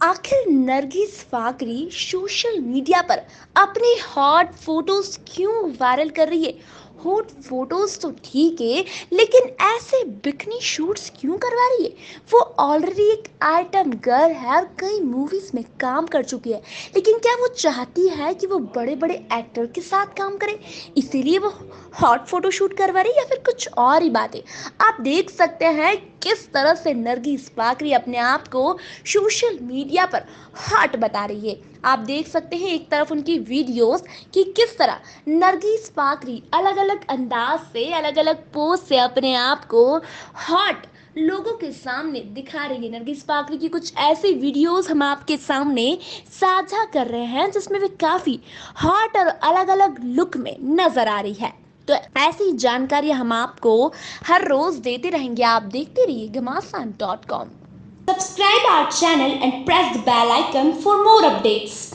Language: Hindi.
आखिर नरगिस फाकरी सोशल मीडिया पर अपने हॉट फ़ोटोज़ क्यों वायरल कर रही है? हॉट फ़ोटोज़ तो ठीक है, लेकिन ऐसे बिकनी शूट्स क्यों करवा रही है? वो ऑलरेडी एक आइटम गर्ल है और कई मूवीज़ में काम कर चुकी है। लेकिन क्या वो चाहती है कि वो बड़े बड़े एक्टर के साथ काम करे? इसीलिए वो हॉट फ़ोटो शूट करवा रही है या फिर कुछ और ही बात? आप देख सकते हैं किस तरह से नरगिस पाकरी अपने आप को सोशल मीडिया पर हॉट बता रही है। आप देख सकते हैं एक तरफ़ उनकी वीडियोस कि किस तरह नरगी नरगिस पाकरी अलग अलग अंदाज से अलग अलग पोज से अपने आप को हॉट लोगों के सामने दिखा रही है। नरगिस पाकरी की कुछ ऐसी वीडियोस हम आपके सामने साझा कर रहे हैं, जिसमें वे काफ़ी हॉट और अलग अलग लुक में नज़र आ रही है। तो ऐसी जानकारी हम आपको हर रोज देते रहेंगे। आप देखते रहिए Ghamasan dot com Subscribe our channel and press the bell icon for more updates.